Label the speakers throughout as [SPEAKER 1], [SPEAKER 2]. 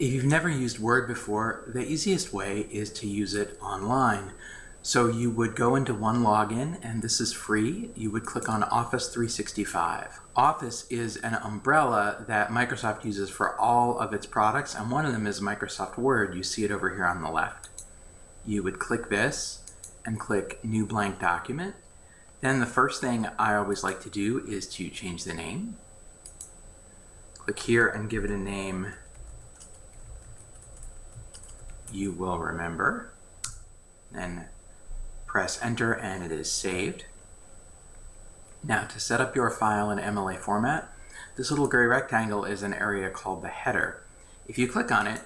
[SPEAKER 1] If you've never used Word before, the easiest way is to use it online. So you would go into OneLogin, and this is free. You would click on Office 365. Office is an umbrella that Microsoft uses for all of its products, and one of them is Microsoft Word. You see it over here on the left. You would click this and click New Blank Document. Then the first thing I always like to do is to change the name. Click here and give it a name you will remember. Then press enter and it is saved. Now to set up your file in MLA format, this little gray rectangle is an area called the header. If you click on it,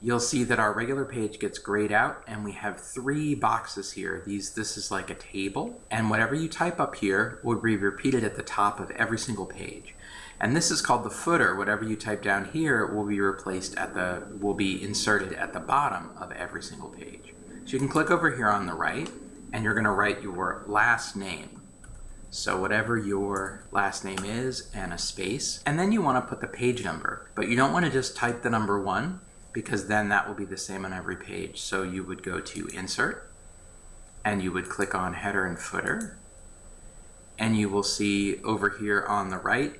[SPEAKER 1] you'll see that our regular page gets grayed out and we have three boxes here. These, This is like a table and whatever you type up here will be repeated at the top of every single page. And this is called the footer. Whatever you type down here will be replaced at the, will be inserted at the bottom of every single page. So you can click over here on the right and you're gonna write your last name. So whatever your last name is and a space, and then you wanna put the page number, but you don't wanna just type the number one because then that will be the same on every page. So you would go to insert and you would click on header and footer and you will see over here on the right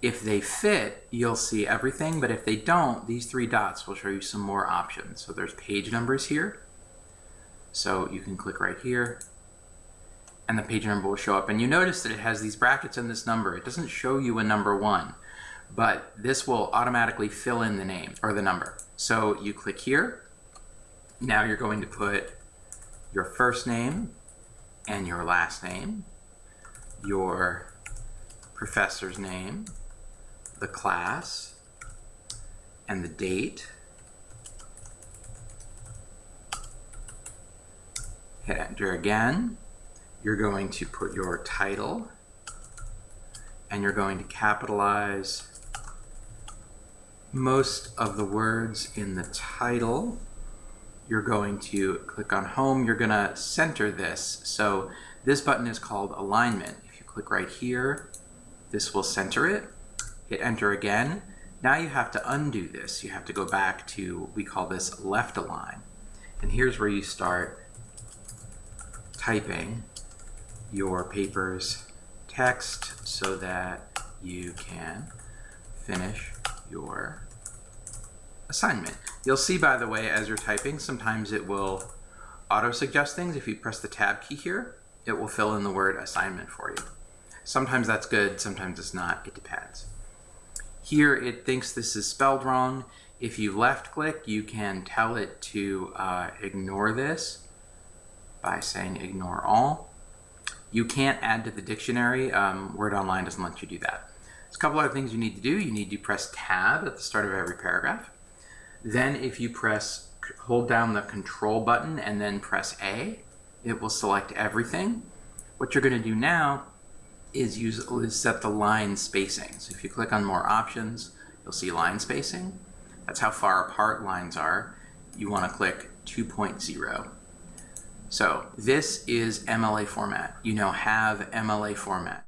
[SPEAKER 1] if they fit, you'll see everything, but if they don't, these three dots will show you some more options. So there's page numbers here. So you can click right here and the page number will show up. And you notice that it has these brackets and this number. It doesn't show you a number one, but this will automatically fill in the name or the number. So you click here. Now you're going to put your first name and your last name, your professor's name, the class and the date. Hit enter again. You're going to put your title and you're going to capitalize most of the words in the title. You're going to click on home. You're going to center this. So this button is called alignment. If you click right here, this will center it hit enter again. Now you have to undo this. You have to go back to, we call this left align. And here's where you start typing your paper's text so that you can finish your assignment. You'll see, by the way, as you're typing, sometimes it will auto-suggest things. If you press the tab key here, it will fill in the word assignment for you. Sometimes that's good, sometimes it's not, it depends. Here it thinks this is spelled wrong. If you left click, you can tell it to uh, ignore this by saying ignore all. You can't add to the dictionary. Um, Word Online doesn't let you do that. There's a couple other things you need to do. You need to press tab at the start of every paragraph. Then if you press, hold down the control button and then press A, it will select everything. What you're gonna do now is, use, is set the line spacing. So if you click on more options, you'll see line spacing. That's how far apart lines are. You want to click 2.0. So this is MLA format. You now have MLA format.